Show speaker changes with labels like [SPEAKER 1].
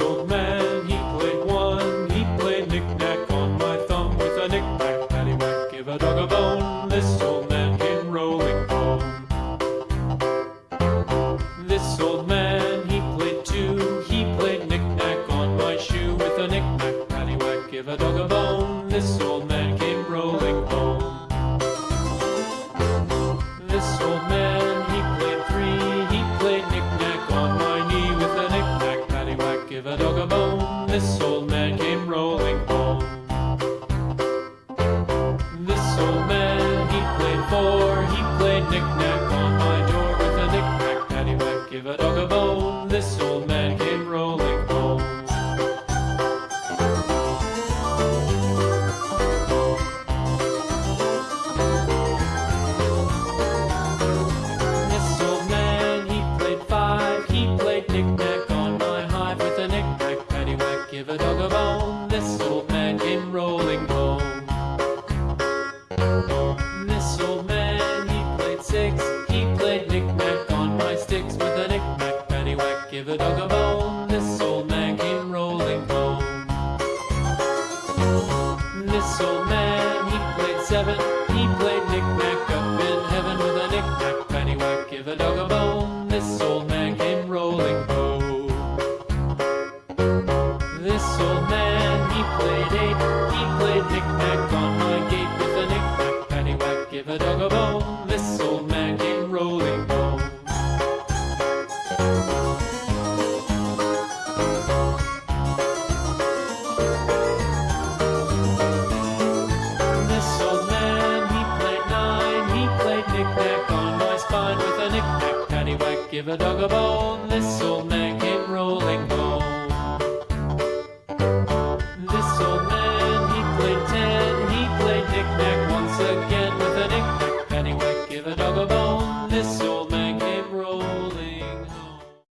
[SPEAKER 1] old man, he played one. He played knick-knack on my thumb with a knick-knack, paddywhack. Give a dog a bone, this old man came rolling home. This old man, he played two. He played knick-knack on my shoe with a knick-knack, paddywhack. Give a dog a bone, this old man came This old man came rolling home. This old man, he played four. He played knick-knack give a dog a bone. This old man came rolling home. This old man, he played seven. He played knick-knack up in heaven with a knick-knack, paddywhack, give a dog a bone. This old man came rolling home. This old man, he played eight. He played knick-knack on my gate give a dog a bone. This old man